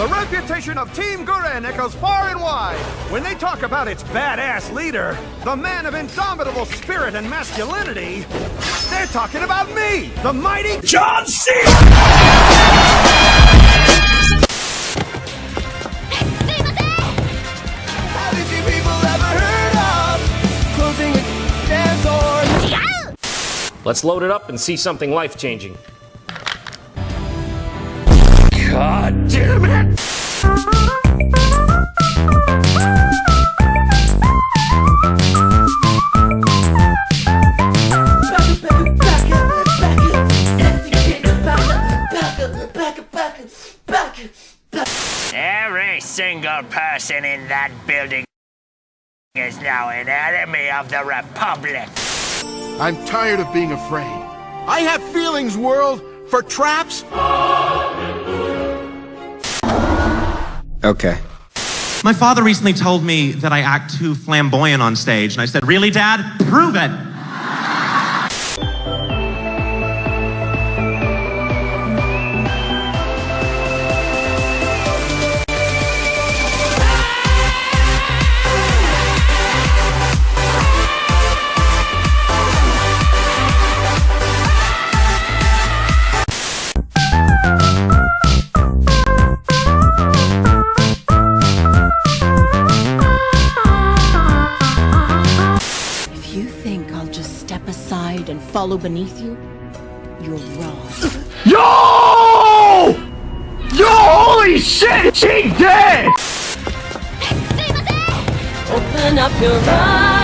The reputation of Team Gurren echoes far and wide. When they talk about its badass leader, the man of indomitable spirit and masculinity, they're talking about me, the mighty John door? Let's load it up and see something life changing. God damn it! Every single person in that building is now an enemy of the Republic. I'm tired of being afraid. I have feelings, world, for traps. Okay. My father recently told me that I act too flamboyant on stage, and I said, Really, Dad? Prove it! Step aside and follow beneath you, you're wrong. Yo! Yo, holy shit! She dead! Open up your eyes.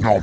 No.